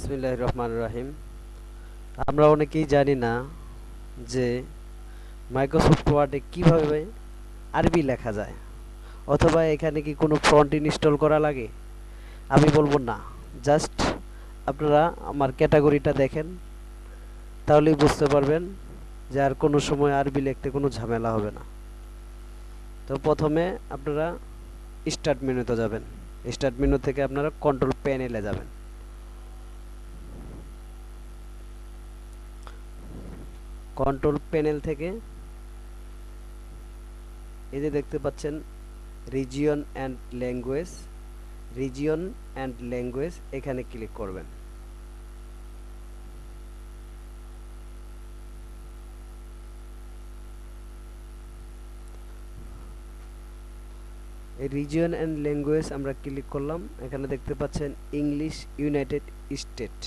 বিসমিল্লাহ রহমান রাহিম আমরা অনেকেই জানি না যে মাইক্রোসফট ওয়ার্ডে কীভাবে আরবি লেখা যায়, অথবা এখানে কি কোনো ফ্রন্ট ইনস্টল করা লাগে? আমি বলব না। জাস্ট আপনারা আমার ক্যাটাগরিটা দেখেন, তাহলেই বুঝতে পারবেন যে আর কোনো সময় আরবি লিখতে কোনো ঝামেলা হবে না। তো প্রথমে আপনারা স্টার্ট মেনুতে যাবেন। স্টার্ট মেনু থেকে আপনারা কন্ট্রোল প্যানেলে যাবেন। কন্ট্রোল প্যানেল থেকে এই যে দেখতে পাচ্ছেন region and language region and language এখানে ক্লিক করবেন। রিজিয়ন অ্যান্ড ল্যাঙ্গুয়েজ আমরা ক্লিক করলাম, এখানে দেখতে পাচ্ছেন ইংলিশ ইউনাইটেড স্টেট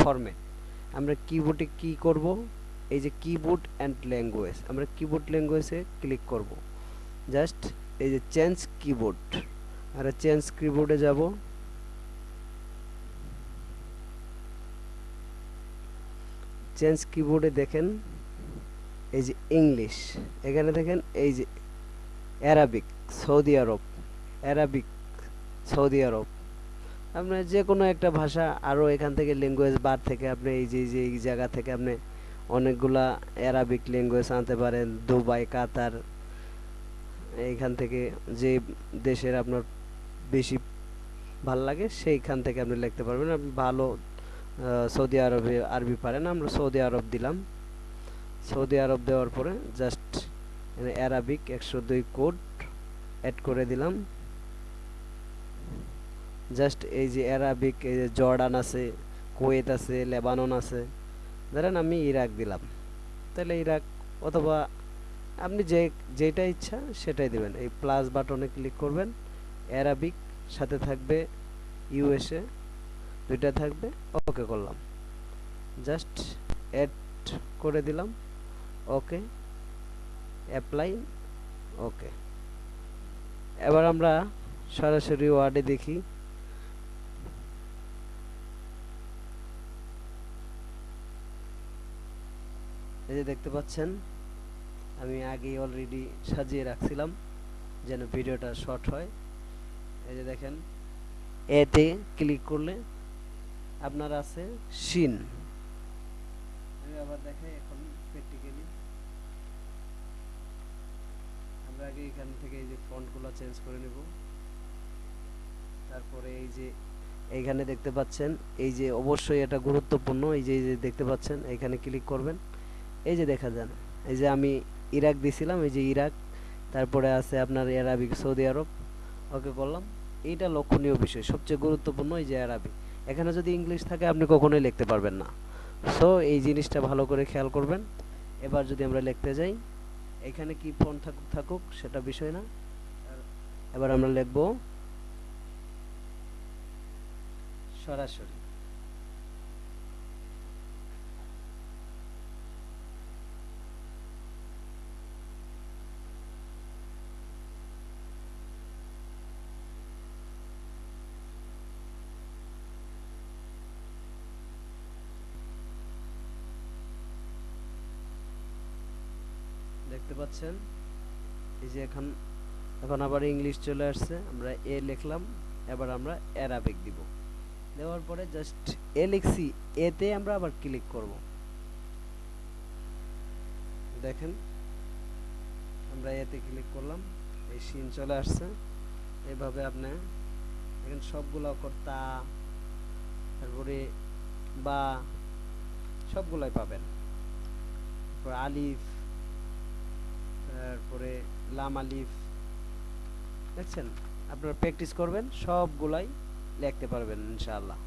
ফরম্যাট আমরা কিবোর্ডে কি করব? এই যে কিবোর্ড অ্যান্ড ল্যাঙ্গুয়েজ আমরা কিবোর্ড ল্যাঙ্গুয়েজে ক্লিক করব। জাস্ট এই যে চেঞ্জ কিবোর্ড আর চেঞ্জ কিবোর্ডে যাব। চেঞ্জ কিবোর্ডে দেখেন, এই যে ইংলিশ এখানে দেখেন এই যে Arabic Saudi Arab Arabic Saudi Arab আপনার যে কোনো একটা ভাষা আরও এখান থেকে ল্যাঙ্গুয়েজ বার থেকে আপনি এই যে, এই জায়গা থেকে আপনি অনেকগুলা অ্যারাবিক ল্যাঙ্গুয়েজ আনতে পারেন, দুবাই, কাতার, এইখান থেকে যে দেশের আপনার বেশি ভালো লাগে সেইখান থেকে আপনি লিখতে পারবেন। আপনি ভালো সৌদি আরবে, আরবি পারেন, আমরা সৌদি আরব দিলাম। সৌদি আরব দেওয়ার পরে জাস্ট অ্যারাবিক একশো দুই কোড অ্যাড করে দিলাম। জাস্ট এই যে অ্যারাবিক এই যে জর্ডান আছে, কুয়েত আছে, লেবানন আছে ধরেন আমি ইরাক দিলাম। তাহলে ইরাক অথবা আপনি যে, যেটা ইচ্ছা সেটাই দেবেন। এই প্লাস বাটনে ক্লিক করবেন অ্যারাবিক সাথে থাকবে ইউএসএ দুইটা থাকবে ওকে করলাম। জাস্ট অ্যাড করে দিলাম ওকে অ্যাপ্লাই ওকে এবার আমরা সরাসরি ওয়ার্ডে দেখি। এই যে দেখতে পাচ্ছেন, আমি আগেই অলরেডি সাজিয়ে রাখছিলাম যেন ভিডিওটা শর্ট হয়। এই যে দেখেন, এতে ক্লিক করলে আপনার আছে সিন। আমি আবার দেখাই এখন প্র্যাকটিক্যালি আমরা আগে এখান থেকে এই যে ফন্টগুলো চেঞ্জ করে নেব। তারপরে এই যে এইখানে দেখতে পাচ্ছেন, এই যে অবশ্যই এটা গুরুত্বপূর্ণ, এই যে এই যে দেখতে পাচ্ছেন, এখানে ক্লিক করবেন। এই যে দেখা যান, এই যে আমি ইরাক দিছিলাম, এই যে ইরাক, তারপরে আছে আপনার আরবিক সৌদি আরব, ওকে করলাম এইটা লক্ষণীয় বিষয়, সবচেয়ে গুরুত্বপূর্ণ এই যে আরবি। এখানে যদি ইংলিশ থাকে, আপনি কখনোই লিখতে পারবেন না। সো এই জিনিসটা ভালো করে খেয়াল করবেন। এবার যদি আমরা লিখতে যাই, এখানে কি ফোন থাকুক থাকুক, সেটা বিষয় না। এবার আমরা লিখব সরাসরি। দেখতে পাচ্ছেন। এই যে এখন এখন আবার ইংলিশ চলে আসছে। আমরা এ লিখলাম, এবার আমরা অ্যারাবিক দিব। দেওয়ার পরে জাস্ট এ লিখছি, এতে আমরা আবার ক্লিক করব। দেখেন, আমরা এতে ক্লিক করলাম, এই সিন চলে আসছে। এভাবে আপনি দেখেন সবগুলো কর্তা, তারপরে বা সবগুলাই পাবেন। আলিফ তারপরে লাম আলিফ দেখছেন? আপনারা প্র্যাকটিস করবেন সবগুলাই লিখতে পারবেন ইনশাআল্লাহ।